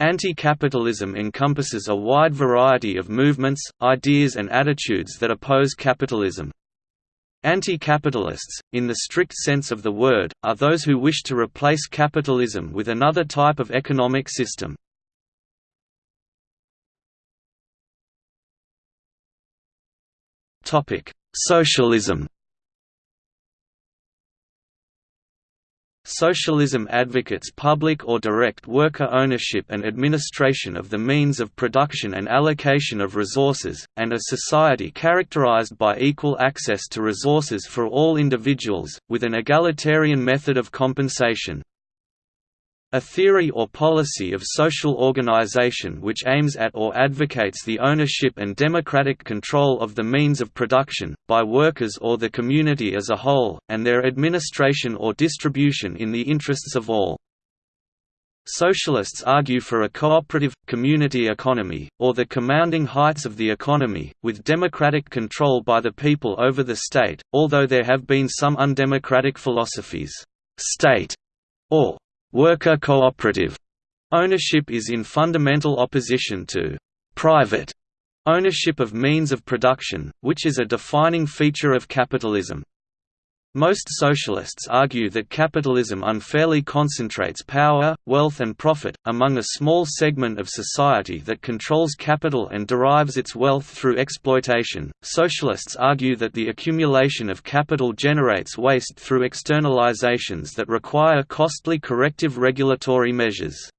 Anti-capitalism encompasses a wide variety of movements, ideas and attitudes that oppose capitalism. Anti-capitalists, in the strict sense of the word, are those who wish to replace capitalism with another type of economic system. Socialism Socialism advocates public or direct worker ownership and administration of the means of production and allocation of resources, and a society characterized by equal access to resources for all individuals, with an egalitarian method of compensation. A theory or policy of social organization which aims at or advocates the ownership and democratic control of the means of production, by workers or the community as a whole, and their administration or distribution in the interests of all. Socialists argue for a cooperative, community economy, or the commanding heights of the economy, with democratic control by the people over the state, although there have been some undemocratic philosophies. State or Worker cooperative ownership is in fundamental opposition to private ownership of means of production, which is a defining feature of capitalism. Most socialists argue that capitalism unfairly concentrates power, wealth and profit, among a small segment of society that controls capital and derives its wealth through exploitation. Socialists argue that the accumulation of capital generates waste through externalizations that require costly corrective regulatory measures.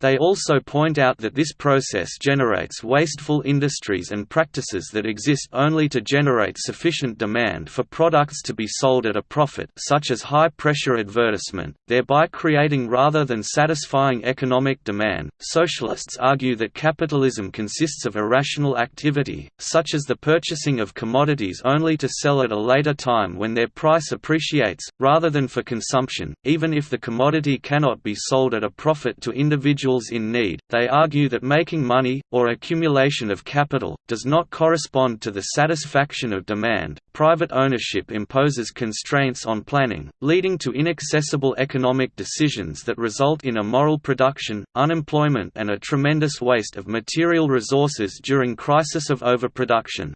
They also point out that this process generates wasteful industries and practices that exist only to generate sufficient demand for products to be sold at a profit such as high-pressure advertisement, thereby creating rather than satisfying economic demand. Socialists argue that capitalism consists of irrational activity, such as the purchasing of commodities only to sell at a later time when their price appreciates, rather than for consumption, even if the commodity cannot be sold at a profit to individuals individuals in need. They argue that making money, or accumulation of capital, does not correspond to the satisfaction of demand. Private ownership imposes constraints on planning, leading to inaccessible economic decisions that result in immoral production, unemployment, and a tremendous waste of material resources during crisis of overproduction.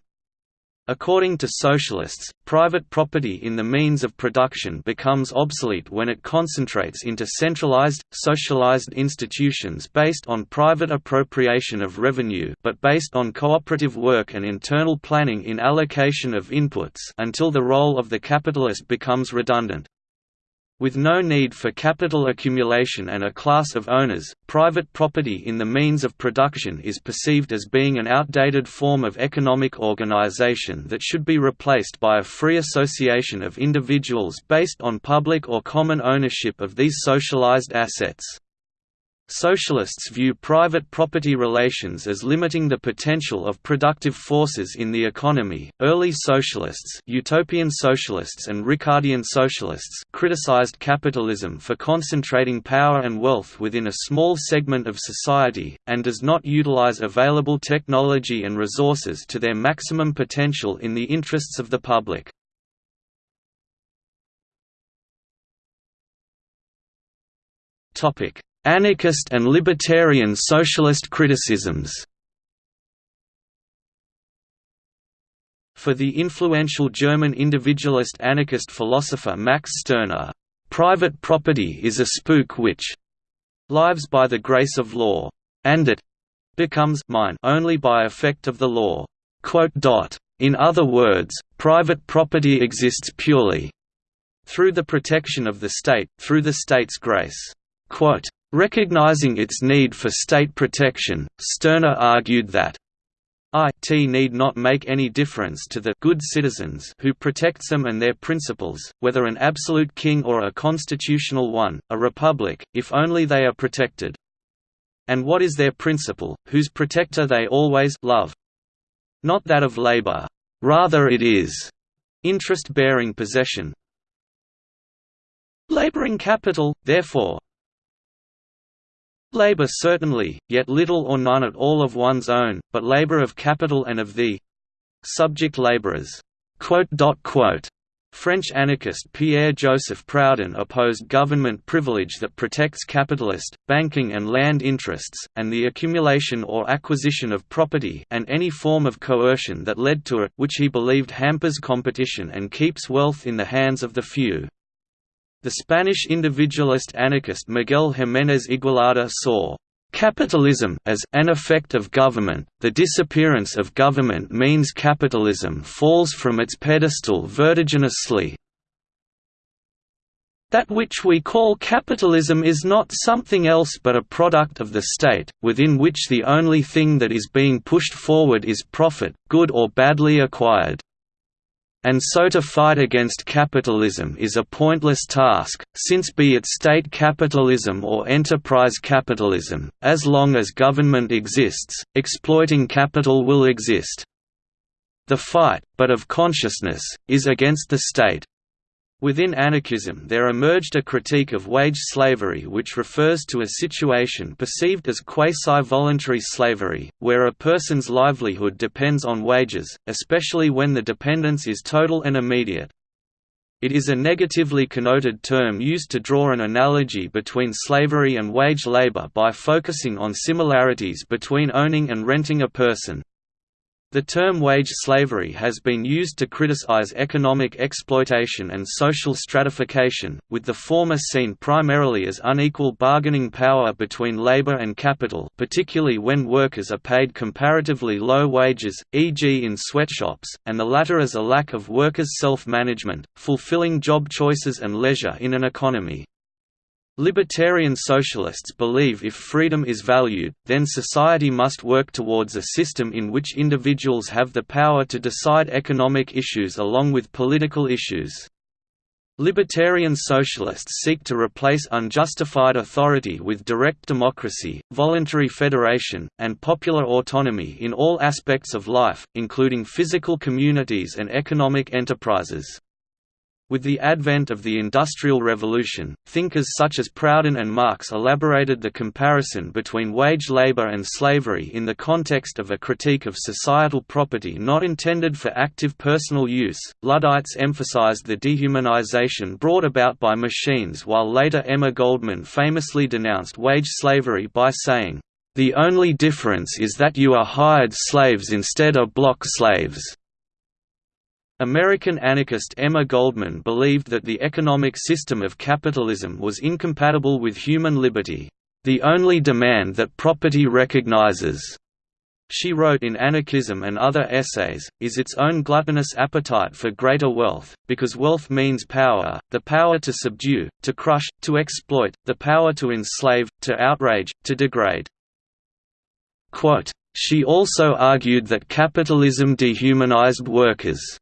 According to socialists, private property in the means of production becomes obsolete when it concentrates into centralized, socialized institutions based on private appropriation of revenue but based on cooperative work and internal planning in allocation of inputs until the role of the capitalist becomes redundant. With no need for capital accumulation and a class of owners, private property in the means of production is perceived as being an outdated form of economic organization that should be replaced by a free association of individuals based on public or common ownership of these socialized assets. Socialists view private property relations as limiting the potential of productive forces in the economy. Early socialists, utopian socialists and Ricardian socialists criticized capitalism for concentrating power and wealth within a small segment of society and does not utilize available technology and resources to their maximum potential in the interests of the public. Topic Anarchist and libertarian socialist criticisms For the influential German individualist anarchist philosopher Max Stirner, "...private property is a spook which lives by the grace of law, and it becomes mine only by effect of the law." In other words, private property exists purely through the protection of the state, through the state's grace. Recognizing its need for state protection, Stirner argued that it need not make any difference to the good citizens who protects them and their principles, whether an absolute king or a constitutional one, a republic, if only they are protected. And what is their principle, whose protector they always love? Not that of labor. Rather it is interest-bearing possession. Laboring capital, therefore, Labour certainly, yet little or none at all of one's own, but labour of capital and of the subject labourers. French anarchist Pierre-Joseph Proudhon opposed government privilege that protects capitalist, banking and land interests, and the accumulation or acquisition of property and any form of coercion that led to it which he believed hampers competition and keeps wealth in the hands of the few. The Spanish individualist anarchist Miguel Jiménez Igualada saw Capitalism as an effect of government, the disappearance of government means capitalism falls from its pedestal vertiginously. That which we call capitalism is not something else but a product of the state, within which the only thing that is being pushed forward is profit, good or badly acquired. And so to fight against capitalism is a pointless task, since be it state capitalism or enterprise capitalism, as long as government exists, exploiting capital will exist. The fight, but of consciousness, is against the state, Within anarchism there emerged a critique of wage slavery which refers to a situation perceived as quasi-voluntary slavery, where a person's livelihood depends on wages, especially when the dependence is total and immediate. It is a negatively connoted term used to draw an analogy between slavery and wage labor by focusing on similarities between owning and renting a person. The term wage slavery has been used to criticize economic exploitation and social stratification, with the former seen primarily as unequal bargaining power between labor and capital particularly when workers are paid comparatively low wages, e.g. in sweatshops, and the latter as a lack of workers' self-management, fulfilling job choices and leisure in an economy. Libertarian socialists believe if freedom is valued, then society must work towards a system in which individuals have the power to decide economic issues along with political issues. Libertarian socialists seek to replace unjustified authority with direct democracy, voluntary federation, and popular autonomy in all aspects of life, including physical communities and economic enterprises. With the advent of the Industrial Revolution, thinkers such as Proudhon and Marx elaborated the comparison between wage labor and slavery in the context of a critique of societal property not intended for active personal use. Luddites emphasized the dehumanization brought about by machines, while later Emma Goldman famously denounced wage slavery by saying, The only difference is that you are hired slaves instead of block slaves. American anarchist Emma Goldman believed that the economic system of capitalism was incompatible with human liberty, the only demand that property recognizes. She wrote in Anarchism and other essays, is its own gluttonous appetite for greater wealth, because wealth means power, the power to subdue, to crush, to exploit, the power to enslave, to outrage, to degrade. Quote, she also argued that capitalism dehumanized workers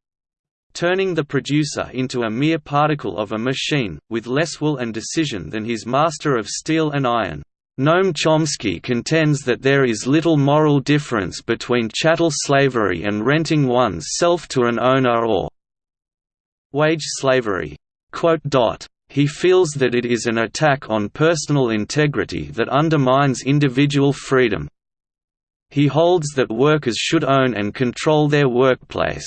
turning the producer into a mere particle of a machine, with less will and decision than his master of steel and iron. Noam Chomsky contends that there is little moral difference between chattel slavery and renting one's self to an owner or wage slavery. He feels that it is an attack on personal integrity that undermines individual freedom. He holds that workers should own and control their workplace.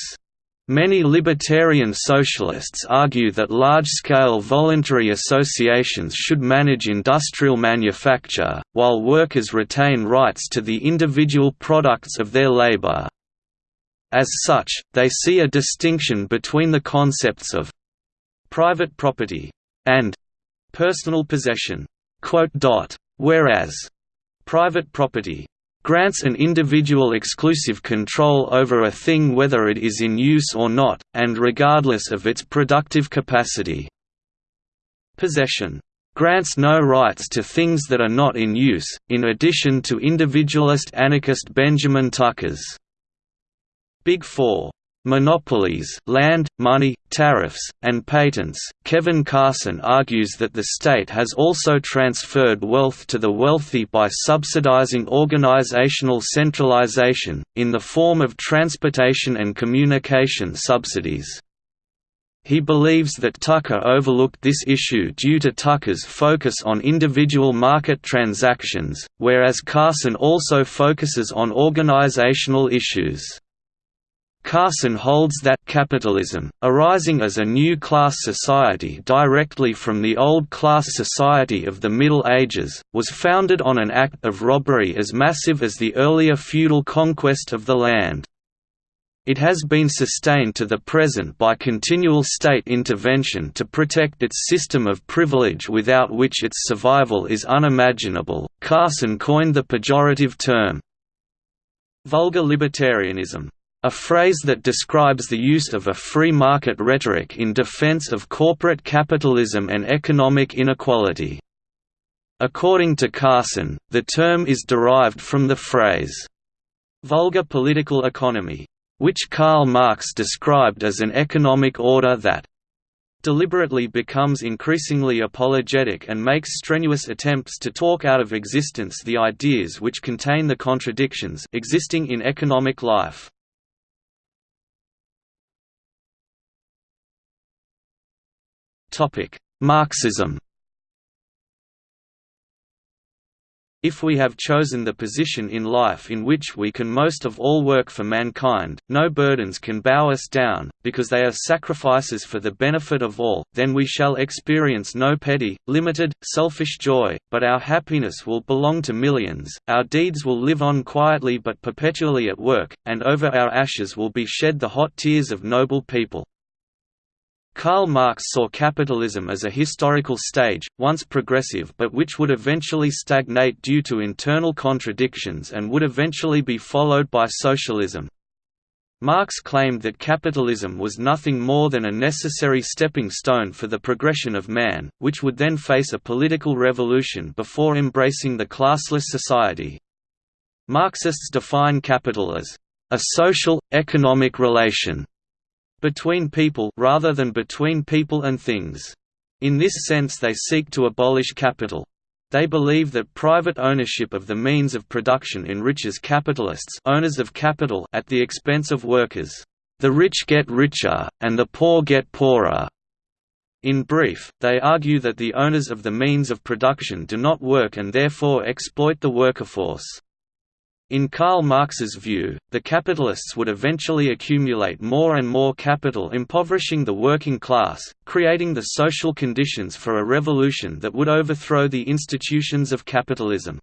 Many libertarian socialists argue that large-scale voluntary associations should manage industrial manufacture, while workers retain rights to the individual products of their labor. As such, they see a distinction between the concepts of private property and personal possession. Whereas private property grants an individual exclusive control over a thing whether it is in use or not, and regardless of its productive capacity. Possession. Grants no rights to things that are not in use, in addition to individualist anarchist Benjamin Tucker's. Big Four monopolies land, money, tariffs, and patents. Kevin Carson argues that the state has also transferred wealth to the wealthy by subsidizing organizational centralization, in the form of transportation and communication subsidies. He believes that Tucker overlooked this issue due to Tucker's focus on individual market transactions, whereas Carson also focuses on organizational issues. Carson holds that capitalism, arising as a new class society directly from the old class society of the Middle Ages, was founded on an act of robbery as massive as the earlier feudal conquest of the land. It has been sustained to the present by continual state intervention to protect its system of privilege without which its survival is unimaginable. Carson coined the pejorative term vulgar libertarianism a phrase that describes the use of a free market rhetoric in defense of corporate capitalism and economic inequality. According to Carson, the term is derived from the phrase, vulgar political economy, which Karl Marx described as an economic order that deliberately becomes increasingly apologetic and makes strenuous attempts to talk out of existence the ideas which contain the contradictions existing in economic life. Marxism If we have chosen the position in life in which we can most of all work for mankind, no burdens can bow us down, because they are sacrifices for the benefit of all, then we shall experience no petty, limited, selfish joy, but our happiness will belong to millions, our deeds will live on quietly but perpetually at work, and over our ashes will be shed the hot tears of noble people. Karl Marx saw capitalism as a historical stage, once progressive but which would eventually stagnate due to internal contradictions and would eventually be followed by socialism. Marx claimed that capitalism was nothing more than a necessary stepping stone for the progression of man, which would then face a political revolution before embracing the classless society. Marxists define capital as a social, economic relation between people rather than between people and things. In this sense they seek to abolish capital. They believe that private ownership of the means of production enriches capitalists owners of capital at the expense of workers. The rich get richer, and the poor get poorer. In brief, they argue that the owners of the means of production do not work and therefore exploit the worker force. In Karl Marx's view, the capitalists would eventually accumulate more and more capital impoverishing the working class, creating the social conditions for a revolution that would overthrow the institutions of capitalism.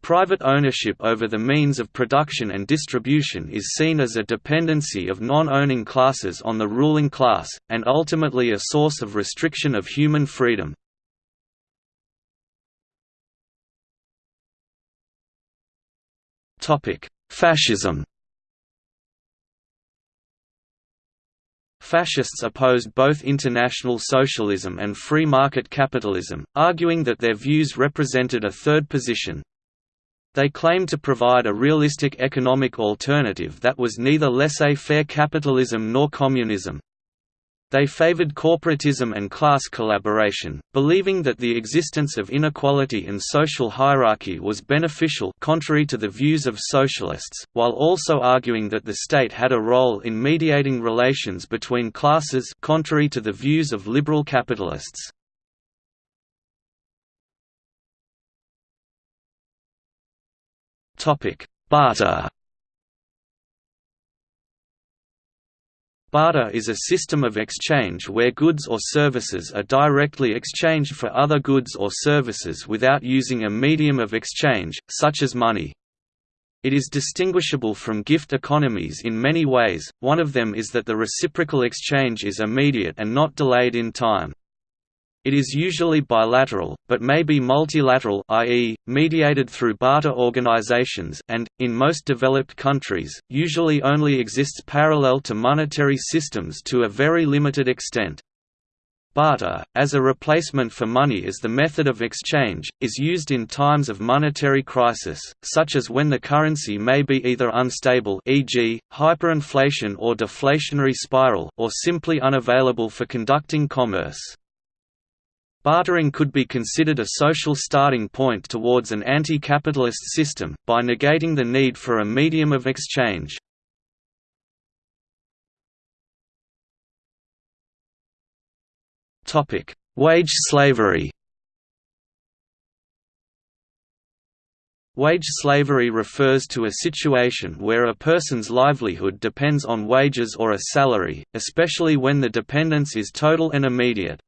Private ownership over the means of production and distribution is seen as a dependency of non-owning classes on the ruling class, and ultimately a source of restriction of human freedom. Fascism Fascists opposed both international socialism and free market capitalism, arguing that their views represented a third position. They claimed to provide a realistic economic alternative that was neither laissez-faire capitalism nor communism. They favored corporatism and class collaboration, believing that the existence of inequality and social hierarchy was beneficial contrary to the views of socialists, while also arguing that the state had a role in mediating relations between classes contrary to the views of liberal capitalists. Barter Barter is a system of exchange where goods or services are directly exchanged for other goods or services without using a medium of exchange, such as money. It is distinguishable from gift economies in many ways, one of them is that the reciprocal exchange is immediate and not delayed in time. It is usually bilateral, but may be multilateral i.e., mediated through barter organizations and, in most developed countries, usually only exists parallel to monetary systems to a very limited extent. Barter, as a replacement for money as the method of exchange, is used in times of monetary crisis, such as when the currency may be either unstable e.g., hyperinflation or deflationary spiral or simply unavailable for conducting commerce. Bartering could be considered a social starting point towards an anti-capitalist system, by negating the need for a medium of exchange. Wage slavery Wage slavery refers to a situation where a person's livelihood depends on wages or a salary, especially when the dependence is total and immediate.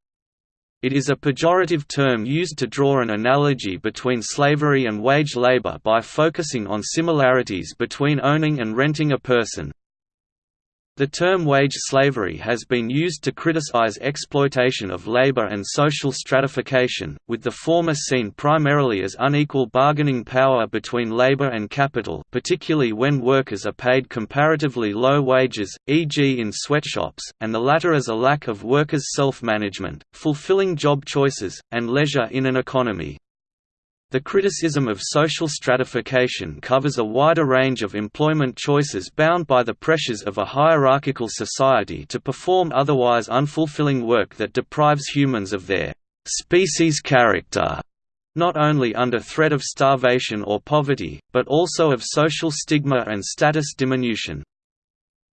It is a pejorative term used to draw an analogy between slavery and wage labor by focusing on similarities between owning and renting a person. The term wage slavery has been used to criticize exploitation of labor and social stratification, with the former seen primarily as unequal bargaining power between labor and capital particularly when workers are paid comparatively low wages, e.g. in sweatshops, and the latter as a lack of workers' self-management, fulfilling job choices, and leisure in an economy. The criticism of social stratification covers a wider range of employment choices bound by the pressures of a hierarchical society to perform otherwise unfulfilling work that deprives humans of their species character, not only under threat of starvation or poverty, but also of social stigma and status diminution.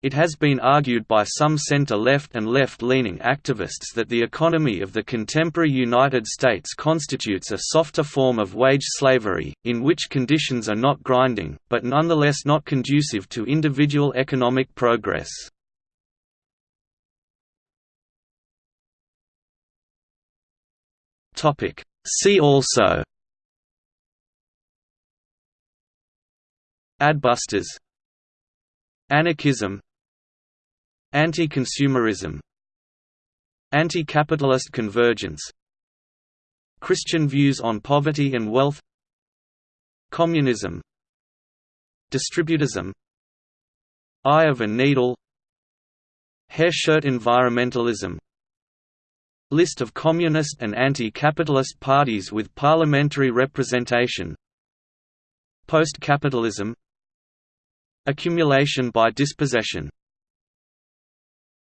It has been argued by some center-left and left-leaning activists that the economy of the contemporary United States constitutes a softer form of wage slavery, in which conditions are not grinding, but nonetheless not conducive to individual economic progress. See also Adbusters. Anarchism Anti-consumerism Anti-capitalist convergence Christian views on poverty and wealth Communism Distributism Eye of a needle Hair shirt environmentalism List of communist and anti-capitalist parties with parliamentary representation Post-capitalism Accumulation by dispossession